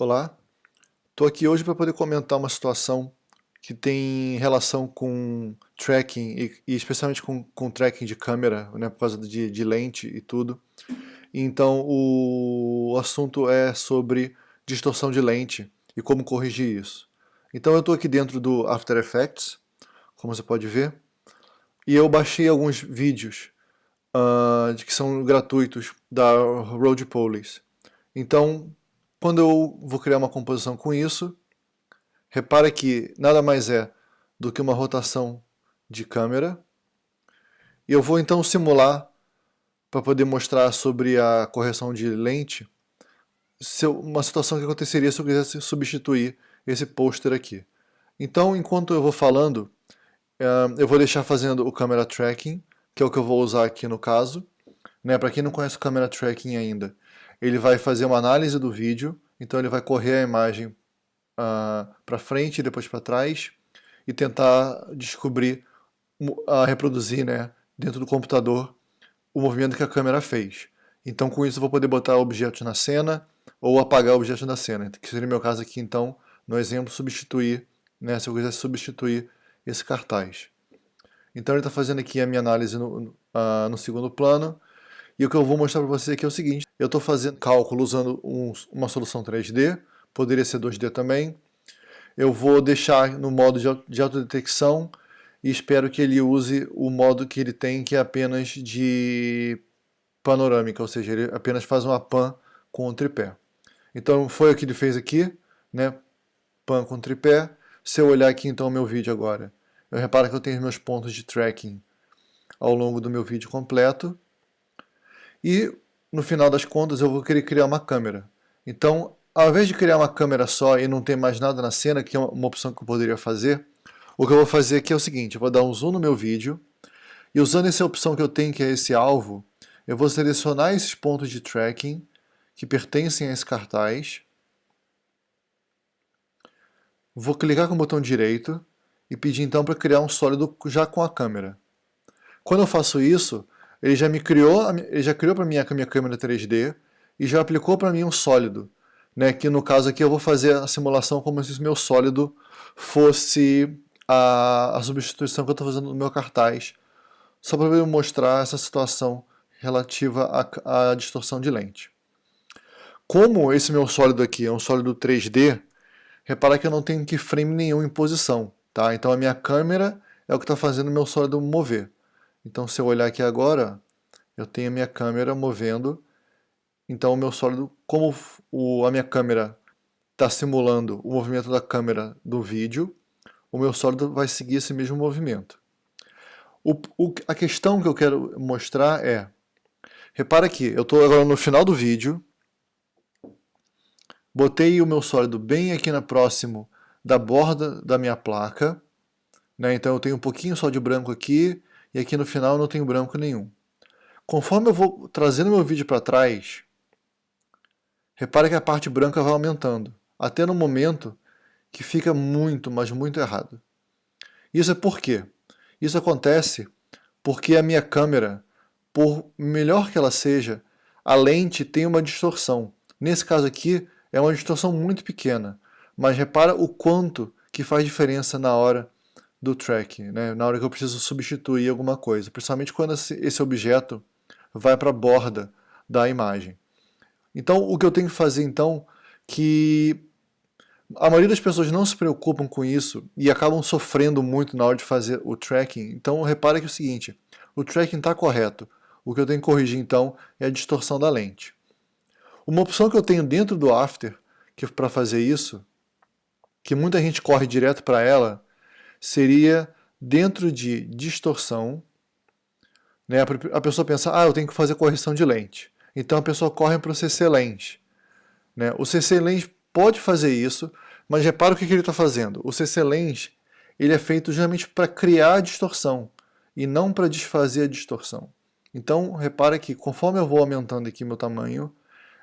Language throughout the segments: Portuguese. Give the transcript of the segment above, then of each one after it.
Olá, estou aqui hoje para poder comentar uma situação que tem relação com tracking e, e especialmente com, com tracking de câmera, né, por causa de, de lente e tudo. Então o assunto é sobre distorção de lente e como corrigir isso. Então eu estou aqui dentro do After Effects, como você pode ver, e eu baixei alguns vídeos uh, que são gratuitos da Road Police. Então quando eu vou criar uma composição com isso, repare que nada mais é do que uma rotação de câmera. E eu vou então simular, para poder mostrar sobre a correção de lente, uma situação que aconteceria se eu quisesse substituir esse pôster aqui. Então, enquanto eu vou falando, eh, eu vou deixar fazendo o camera tracking, que é o que eu vou usar aqui no caso. Né? Para quem não conhece o camera tracking ainda, ele vai fazer uma análise do vídeo, então ele vai correr a imagem uh, ah, para frente e depois para trás e tentar descobrir, uh, reproduzir né, dentro do computador o movimento que a câmera fez. Então com isso eu vou poder botar objetos na cena ou apagar objetos da cena, que seria o meu caso aqui então, no exemplo, substituir, né, se eu quisesse substituir esse cartaz. Então ele está fazendo aqui a minha análise no, uh, no segundo plano, e o que eu vou mostrar para você aqui é o seguinte, eu estou fazendo cálculo usando um, uma solução 3D, poderia ser 2D também. Eu vou deixar no modo de, de autodetecção e espero que ele use o modo que ele tem, que é apenas de panorâmica, ou seja, ele apenas faz uma pan com o tripé. Então foi o que ele fez aqui, né? pan com tripé. Se eu olhar aqui então o meu vídeo agora, eu reparo que eu tenho meus pontos de tracking ao longo do meu vídeo completo. E no final das contas eu vou querer criar uma câmera. Então, ao invés de criar uma câmera só e não ter mais nada na cena, que é uma opção que eu poderia fazer, o que eu vou fazer aqui é o seguinte, eu vou dar um zoom no meu vídeo, e usando essa opção que eu tenho, que é esse alvo, eu vou selecionar esses pontos de tracking que pertencem a esse cartaz, vou clicar com o botão direito e pedir então para criar um sólido já com a câmera. Quando eu faço isso, ele já me criou, ele já criou para mim a minha câmera 3D e já aplicou para mim um sólido, né? Que no caso aqui eu vou fazer a simulação como se o meu sólido fosse a, a substituição que eu estou fazendo no meu cartaz, só para eu mostrar essa situação relativa à, à distorção de lente. Como esse meu sólido aqui é um sólido 3D, repara que eu não tenho keyframe nenhum em posição, tá? Então a minha câmera é o que está fazendo o meu sólido mover. Então se eu olhar aqui agora, eu tenho a minha câmera movendo, então o meu sólido, como o, a minha câmera está simulando o movimento da câmera do vídeo, o meu sólido vai seguir esse mesmo movimento. O, o, a questão que eu quero mostrar é, repara aqui, eu estou agora no final do vídeo, botei o meu sólido bem aqui na próximo da borda da minha placa, né? então eu tenho um pouquinho só de branco aqui, e aqui no final não tenho branco nenhum. Conforme eu vou trazendo meu vídeo para trás, repare que a parte branca vai aumentando, até no momento que fica muito, mas muito errado. Isso é por quê? Isso acontece porque a minha câmera, por melhor que ela seja, a lente tem uma distorção. Nesse caso aqui, é uma distorção muito pequena, mas repara o quanto que faz diferença na hora do track, né? na hora que eu preciso substituir alguma coisa, principalmente quando esse objeto vai para a borda da imagem. Então o que eu tenho que fazer então, que a maioria das pessoas não se preocupam com isso e acabam sofrendo muito na hora de fazer o tracking, então repara que é o seguinte, o tracking está correto, o que eu tenho que corrigir então é a distorção da lente. Uma opção que eu tenho dentro do After, que para fazer isso, que muita gente corre direto para ela, seria dentro de distorção, né, a pessoa pensa, ah, eu tenho que fazer correção de lente. Então a pessoa corre para o CC Lens. Né? O CC Lens pode fazer isso, mas repara o que, que ele está fazendo. O CC Lens ele é feito justamente para criar a distorção e não para desfazer a distorção. Então repara que conforme eu vou aumentando aqui meu tamanho,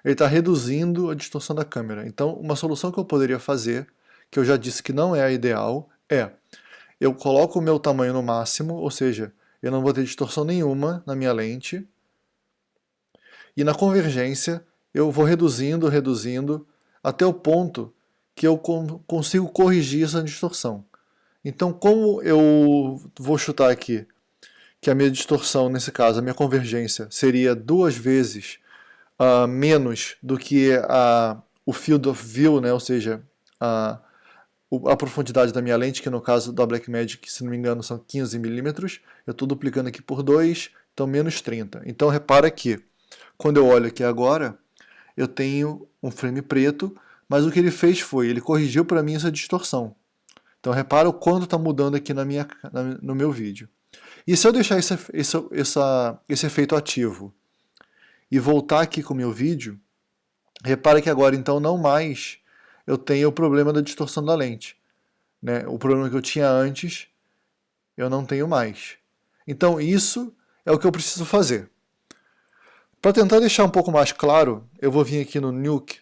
ele está reduzindo a distorção da câmera. Então uma solução que eu poderia fazer, que eu já disse que não é a ideal, é eu coloco o meu tamanho no máximo, ou seja, eu não vou ter distorção nenhuma na minha lente. E na convergência, eu vou reduzindo, reduzindo, até o ponto que eu consigo corrigir essa distorção. Então, como eu vou chutar aqui que a minha distorção, nesse caso, a minha convergência, seria duas vezes uh, menos do que a, o field of view, né? ou seja, a, a profundidade da minha lente, que no caso da Blackmagic, se não me engano, são 15 milímetros. Eu estou duplicando aqui por 2, então menos 30. Então repara que, quando eu olho aqui agora, eu tenho um frame preto, mas o que ele fez foi, ele corrigiu para mim essa distorção. Então repara o quanto está mudando aqui na minha, na, no meu vídeo. E se eu deixar esse, esse, essa, esse efeito ativo e voltar aqui com o meu vídeo, repara que agora então não mais eu tenho o problema da distorção da lente. Né? O problema que eu tinha antes, eu não tenho mais. Então isso é o que eu preciso fazer. Para tentar deixar um pouco mais claro, eu vou vir aqui no Nuke,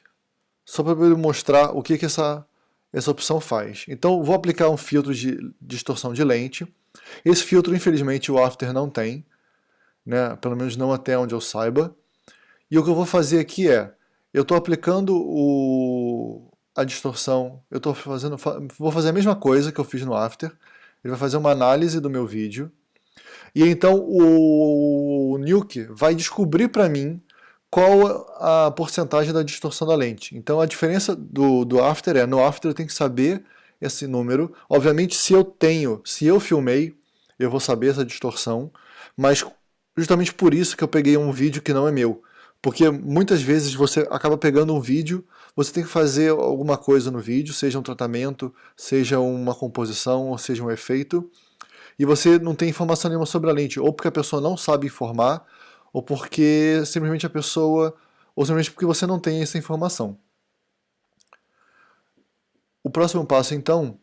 só para mostrar o que, que essa, essa opção faz. Então vou aplicar um filtro de distorção de lente. Esse filtro, infelizmente, o After não tem, né? pelo menos não até onde eu saiba. E o que eu vou fazer aqui é, eu estou aplicando o, a distorção, eu estou fazendo, vou fazer a mesma coisa que eu fiz no After, ele vai fazer uma análise do meu vídeo, e então o, o Nuke vai descobrir para mim qual a porcentagem da distorção da lente. Então a diferença do, do After é, no After eu tenho que saber esse número, obviamente se eu tenho, se eu filmei, eu vou saber essa distorção, mas justamente por isso que eu peguei um vídeo que não é meu, porque muitas vezes você acaba pegando um vídeo, você tem que fazer alguma coisa no vídeo, seja um tratamento, seja uma composição, ou seja um efeito, e você não tem informação nenhuma sobre a lente, ou porque a pessoa não sabe informar, ou porque simplesmente a pessoa, ou simplesmente porque você não tem essa informação. O próximo passo então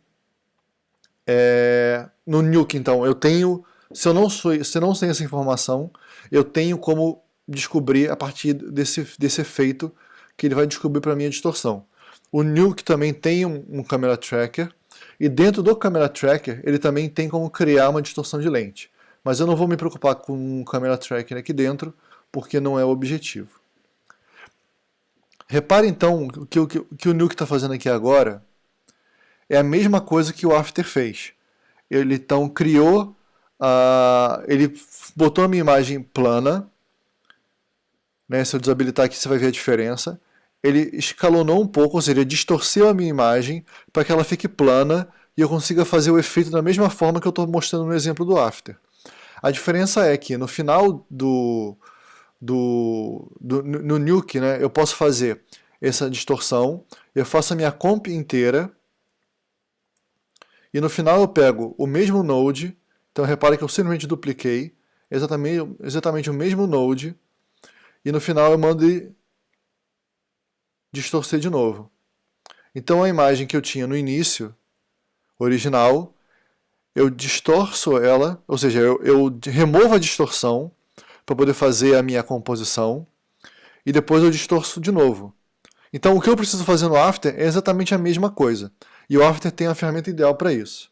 é no Nuke então, eu tenho, se eu não sou, se eu não tenho essa informação, eu tenho como descobrir a partir desse, desse efeito que ele vai descobrir para mim a distorção. O Nuke também tem um, um Camera Tracker, e dentro do Camera Tracker ele também tem como criar uma distorção de lente. Mas eu não vou me preocupar com um Camera Tracker aqui dentro, porque não é o objetivo. Repare então que o que, que o Nuke está fazendo aqui agora é a mesma coisa que o After fez. Ele então criou, uh, ele botou a minha imagem plana, né, se eu desabilitar aqui você vai ver a diferença. Ele escalonou um pouco, ou seja, distorceu a minha imagem para que ela fique plana e eu consiga fazer o efeito da mesma forma que eu estou mostrando no exemplo do After. A diferença é que no final do, do, do no Nuke, né, eu posso fazer essa distorção, eu faço a minha comp inteira, e no final eu pego o mesmo node, então repare que eu simplesmente dupliquei, exatamente, exatamente o mesmo node, e no final eu mando distorcer de novo. Então a imagem que eu tinha no início, original, eu distorço ela, ou seja, eu, eu removo a distorção para poder fazer a minha composição e depois eu distorço de novo. Então o que eu preciso fazer no After é exatamente a mesma coisa. E o After tem a ferramenta ideal para isso.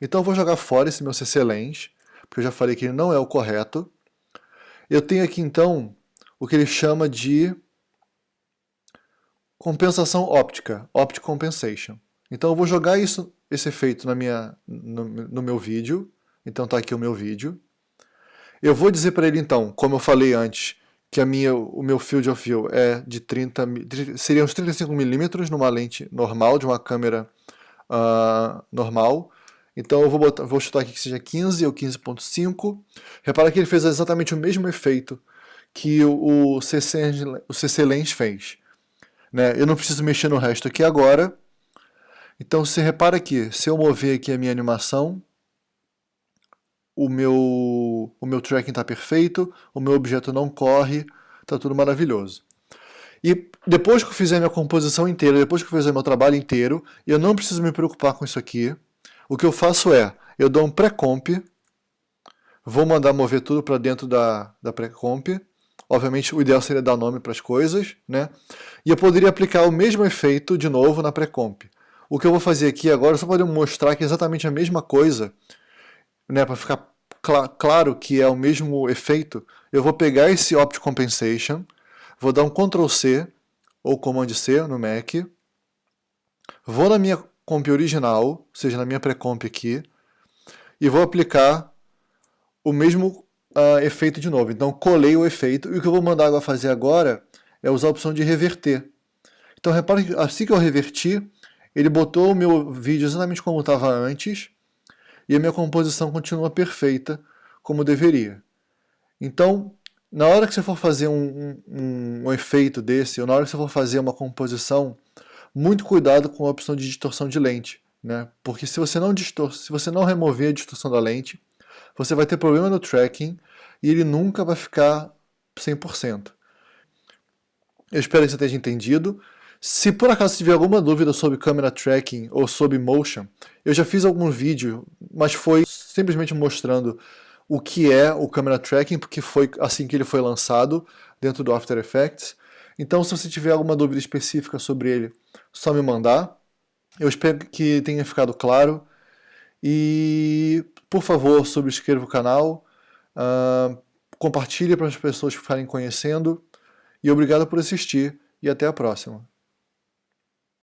Então eu vou jogar fora esse meu CC Lens, porque eu já falei que ele não é o correto. Eu tenho aqui então o que ele chama de compensação óptica, Optic Compensation. Então eu vou jogar isso, esse efeito na minha, no, no meu vídeo, então está aqui o meu vídeo. Eu vou dizer para ele então, como eu falei antes, que a minha, o meu field of view é de 30, seria uns 35 milímetros numa lente normal, de uma câmera uh, normal. Então eu vou, botar, vou chutar aqui que seja 15 ou 15.5. Repara que ele fez exatamente o mesmo efeito que o CC, o CC Lens fez. Né? Eu não preciso mexer no resto aqui agora. Então você repara aqui, se eu mover aqui a minha animação, o meu, o meu tracking está perfeito, o meu objeto não corre, está tudo maravilhoso. E depois que eu fizer minha composição inteira, depois que eu fizer meu trabalho inteiro, eu não preciso me preocupar com isso aqui. O que eu faço é, eu dou um pré-comp, vou mandar mover tudo para dentro da, da pré-comp, Obviamente o ideal seria dar nome para as coisas, né? E eu poderia aplicar o mesmo efeito de novo na pré-comp. O que eu vou fazer aqui agora, só para mostrar que é exatamente a mesma coisa, né, para ficar cl claro que é o mesmo efeito, eu vou pegar esse Opt Compensation, vou dar um Ctrl C ou Command C no Mac, vou na minha comp original, ou seja, na minha pré-comp aqui, e vou aplicar o mesmo uh, efeito de novo. Então colei o efeito, e o que eu vou mandar agora fazer agora é usar a opção de reverter. Então repare que assim que eu reverti, ele botou o meu vídeo exatamente como estava antes, e a minha composição continua perfeita, como deveria. Então, na hora que você for fazer um, um, um, efeito desse, ou na hora que você for fazer uma composição, muito cuidado com a opção de distorção de lente, né? Porque se você não distor se você não remover a distorção da lente, você vai ter problema no tracking e ele nunca vai ficar 100%. Eu espero que você tenha entendido. Se por acaso tiver alguma dúvida sobre câmera tracking ou sobre motion, eu já fiz algum vídeo, mas foi simplesmente mostrando o que é o camera tracking, porque foi assim que ele foi lançado dentro do After Effects. Então se você tiver alguma dúvida específica sobre ele, só me mandar. Eu espero que tenha ficado claro. E, por favor, subscreva o canal, uh, compartilhe para as pessoas que ficarem conhecendo. E obrigado por assistir e até a próxima.